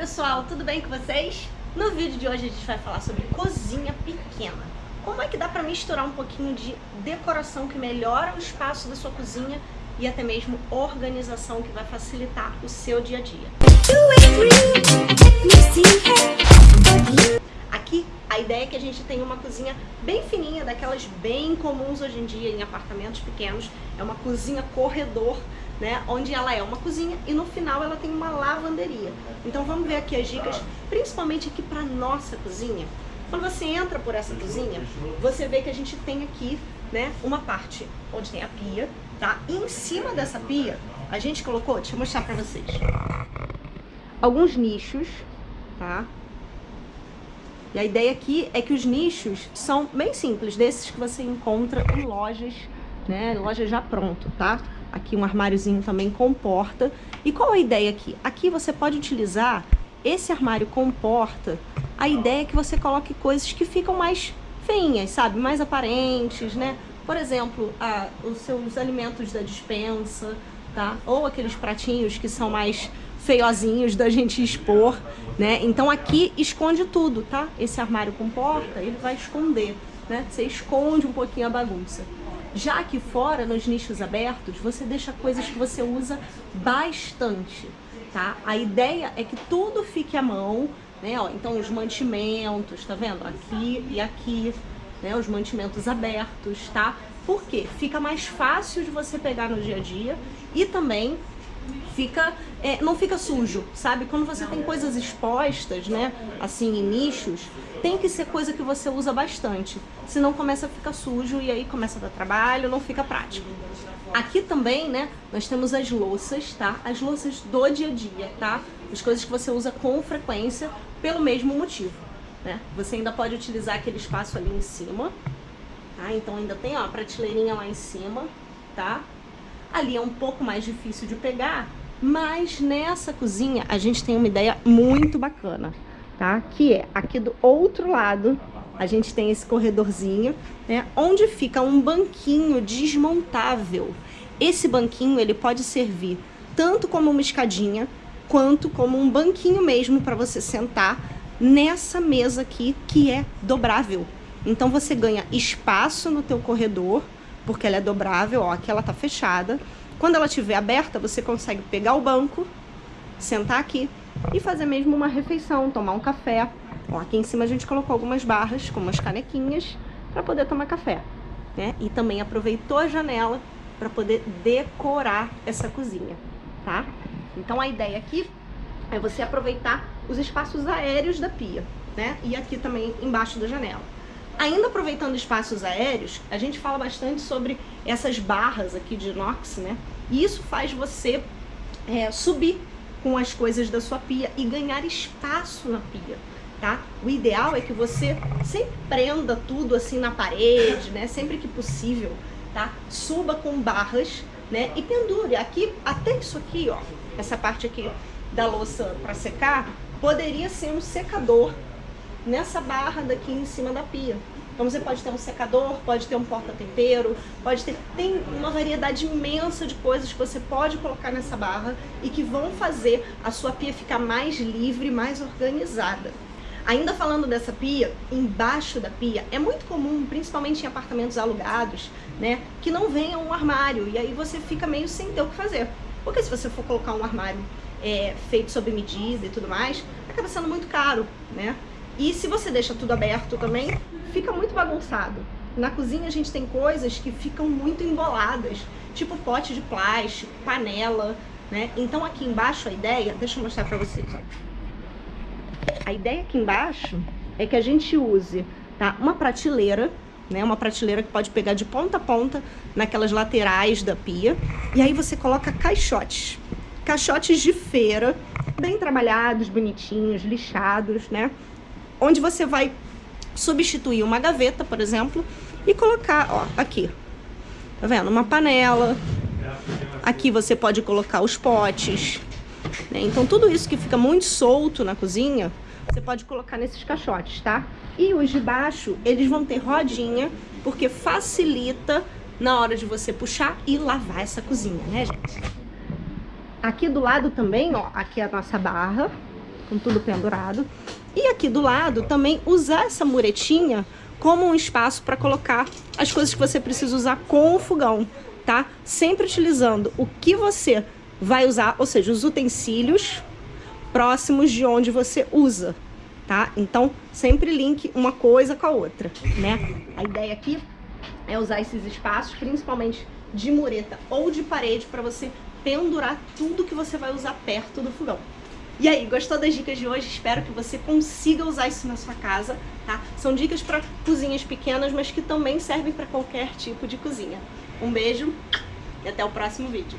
pessoal, tudo bem com vocês? No vídeo de hoje a gente vai falar sobre cozinha pequena. Como é que dá para misturar um pouquinho de decoração que melhora o espaço da sua cozinha e até mesmo organização que vai facilitar o seu dia a dia. Aqui a ideia é que a gente tenha uma cozinha bem fininha, daquelas bem comuns hoje em dia em apartamentos pequenos. É uma cozinha corredor né? Onde ela é uma cozinha e no final ela tem uma lavanderia. Então vamos ver aqui as dicas, principalmente aqui para nossa cozinha. Quando você entra por essa cozinha, você vê que a gente tem aqui, né, uma parte onde tem a pia, tá? E em cima dessa pia, a gente colocou, deixa eu mostrar para vocês. Alguns nichos, tá? E a ideia aqui é que os nichos são bem simples, desses que você encontra em lojas, né, loja já pronto, tá? Aqui um armáriozinho também com porta. E qual a ideia aqui? Aqui você pode utilizar esse armário com porta. A ideia é que você coloque coisas que ficam mais feinhas, sabe? Mais aparentes, né? Por exemplo, a, os seus alimentos da dispensa, tá? Ou aqueles pratinhos que são mais feiozinhos da gente expor, né? Então aqui esconde tudo, tá? Esse armário com porta, ele vai esconder, né? Você esconde um pouquinho a bagunça. Já aqui fora, nos nichos abertos, você deixa coisas que você usa bastante, tá? A ideia é que tudo fique à mão, né? Ó, então os mantimentos, tá vendo? Aqui e aqui, né? Os mantimentos abertos, tá? Por quê? Fica mais fácil de você pegar no dia a dia e também fica, é, não fica sujo, sabe? Quando você tem coisas expostas, né, assim, em nichos, tem que ser coisa que você usa bastante, senão começa a ficar sujo e aí começa a dar trabalho, não fica prático. Aqui também, né, nós temos as louças, tá? As louças do dia a dia, tá? As coisas que você usa com frequência pelo mesmo motivo, né? Você ainda pode utilizar aquele espaço ali em cima, tá? Então ainda tem, ó, a prateleirinha lá em cima, tá? Ali é um pouco mais difícil de pegar, mas nessa cozinha a gente tem uma ideia muito bacana, tá? Que é aqui do outro lado a gente tem esse corredorzinho, né? Onde fica um banquinho desmontável. Esse banquinho ele pode servir tanto como uma escadinha, quanto como um banquinho mesmo para você sentar nessa mesa aqui que é dobrável. Então você ganha espaço no teu corredor, porque ela é dobrável, ó, aqui ela tá fechada. Quando ela estiver aberta, você consegue pegar o banco, sentar aqui e fazer mesmo uma refeição, tomar um café. Ó, aqui em cima a gente colocou algumas barras com umas canequinhas para poder tomar café, né? E também aproveitou a janela para poder decorar essa cozinha, tá? Então a ideia aqui é você aproveitar os espaços aéreos da pia, né? E aqui também embaixo da janela. Ainda aproveitando espaços aéreos, a gente fala bastante sobre essas barras aqui de inox, né? E isso faz você é, subir com as coisas da sua pia e ganhar espaço na pia, tá? O ideal é que você sempre prenda tudo assim na parede, né? Sempre que possível, tá? Suba com barras, né? E pendure. Aqui, até isso aqui, ó, essa parte aqui da louça para secar, poderia ser um secador nessa barra daqui em cima da pia. Então você pode ter um secador, pode ter um porta-tempero, pode ter... Tem uma variedade imensa de coisas que você pode colocar nessa barra e que vão fazer a sua pia ficar mais livre, mais organizada. Ainda falando dessa pia, embaixo da pia, é muito comum, principalmente em apartamentos alugados, né, que não venha um armário e aí você fica meio sem ter o que fazer. Porque se você for colocar um armário é, feito sob medida e tudo mais, acaba sendo muito caro, né? E se você deixa tudo aberto também, fica muito bagunçado. Na cozinha a gente tem coisas que ficam muito emboladas, tipo pote de plástico, panela, né? Então aqui embaixo a ideia, deixa eu mostrar pra vocês. A ideia aqui embaixo é que a gente use tá, uma prateleira, né? Uma prateleira que pode pegar de ponta a ponta naquelas laterais da pia. E aí você coloca caixotes. Caixotes de feira, bem trabalhados, bonitinhos, lixados, né? Onde você vai substituir uma gaveta, por exemplo, e colocar, ó, aqui, tá vendo? Uma panela. Aqui você pode colocar os potes, né? Então tudo isso que fica muito solto na cozinha, você pode colocar nesses caixotes, tá? E os de baixo, eles vão ter rodinha, porque facilita na hora de você puxar e lavar essa cozinha, né, gente? Aqui do lado também, ó, aqui é a nossa barra, com tudo pendurado. E aqui do lado também usar essa muretinha como um espaço para colocar as coisas que você precisa usar com o fogão, tá? Sempre utilizando o que você vai usar, ou seja, os utensílios próximos de onde você usa, tá? Então, sempre link uma coisa com a outra, né? A ideia aqui é usar esses espaços, principalmente de mureta ou de parede, para você pendurar tudo que você vai usar perto do fogão. E aí, gostou das dicas de hoje? Espero que você consiga usar isso na sua casa, tá? São dicas para cozinhas pequenas, mas que também servem para qualquer tipo de cozinha. Um beijo e até o próximo vídeo.